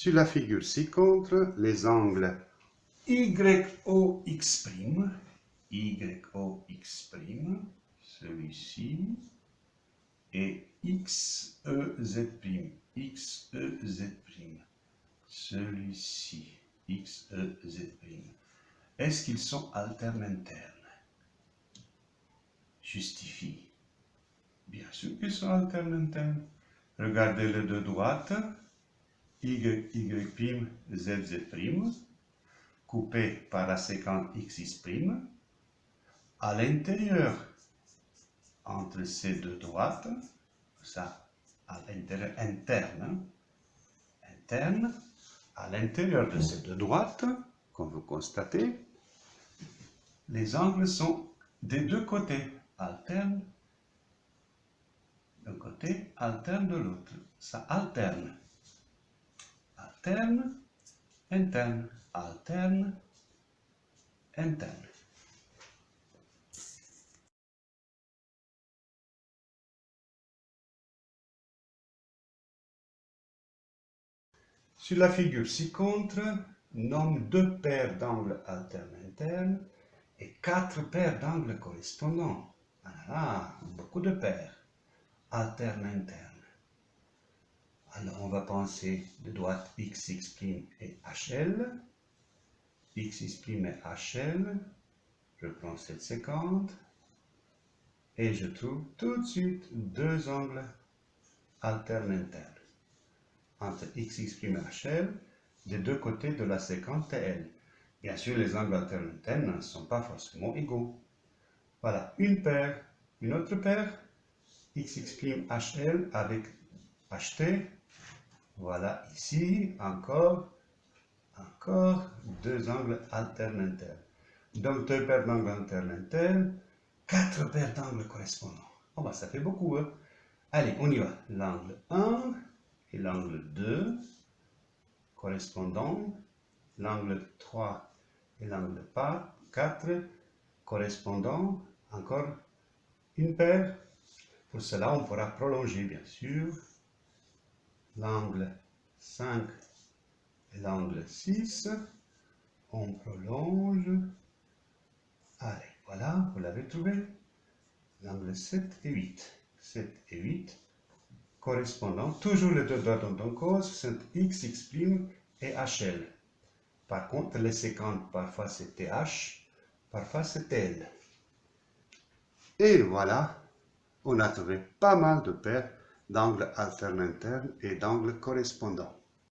Sur la figure ci-contre, les angles YOX', YOX', celui-ci, et XEZ', XEZ', celui-ci, XEZ'. Est-ce qu'ils sont alternes internes Justifie. Bien sûr qu'ils sont alternes internes. Regardez les deux droites. Y, Y', Z, Z', coupé par la séquence XX', à l'intérieur, entre ces deux droites, ça, à l'intérieur interne, interne, à l'intérieur de ces deux droites, comme vous constatez, les angles sont des deux côtés, alternes d'un côté, alterne de l'autre. Ça alterne alterne, interne, alterne, interne. Sur la figure ci-contre, nomme deux paires d'angles alternes internes et quatre paires d'angles correspondants. Ah, beaucoup de paires alternes internes. Alors, on va penser de droite x' et hl. x' et hl. Je prends cette séquence. Et je trouve tout de suite deux angles alternes internes. Entre x' et hl, des deux côtés de la séquence TL. Bien sûr, les angles alternes internes ne sont pas forcément égaux. Voilà, une paire, une autre paire, x' hl avec ht voilà ici, encore, encore deux angles alternes internes. Donc deux paires d'angles alternes internes, quatre paires d'angles correspondants. Oh bah ça fait beaucoup, hein. Allez, on y va. L'angle 1 et l'angle 2 correspondants. L'angle 3 et l'angle 4 correspondants. Encore une paire. Pour cela, on pourra prolonger, bien sûr, l'angle 5 et l'angle 6. On prolonge. Allez, voilà, vous l'avez trouvé. L'angle 7 et 8. 7 et 8 correspondant, toujours les deux droites en cause, sont x, x' et hl. Par contre, les séquentes, parfois c'est th, parfois c'est l. Et voilà, on a trouvé pas mal de paires d'angles alternes internes et d'angles correspondants.